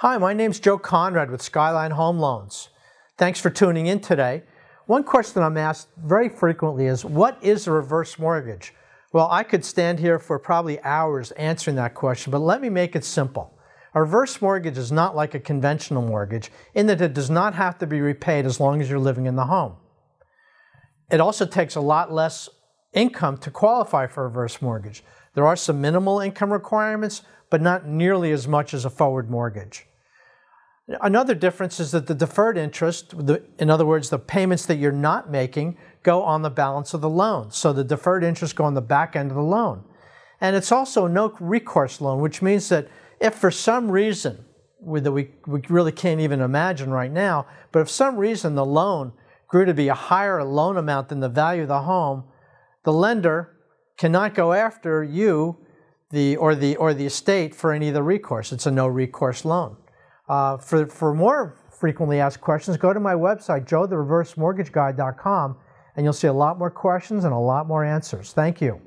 Hi, my name's Joe Conrad with Skyline Home Loans. Thanks for tuning in today. One question I'm asked very frequently is, what is a reverse mortgage? Well, I could stand here for probably hours answering that question, but let me make it simple. A reverse mortgage is not like a conventional mortgage in that it does not have to be repaid as long as you're living in the home. It also takes a lot less income to qualify for a reverse mortgage. There are some minimal income requirements, but not nearly as much as a forward mortgage. Another difference is that the deferred interest, in other words, the payments that you're not making, go on the balance of the loan. So the deferred interest go on the back end of the loan. And it's also a no recourse loan, which means that if for some reason that we, we really can't even imagine right now, but if some reason the loan grew to be a higher loan amount than the value of the home, the lender cannot go after you the, or, the, or the estate for any of the recourse. It's a no recourse loan. Uh, for, for more frequently asked questions, go to my website, joethereversemortgageguy.com, and you'll see a lot more questions and a lot more answers. Thank you.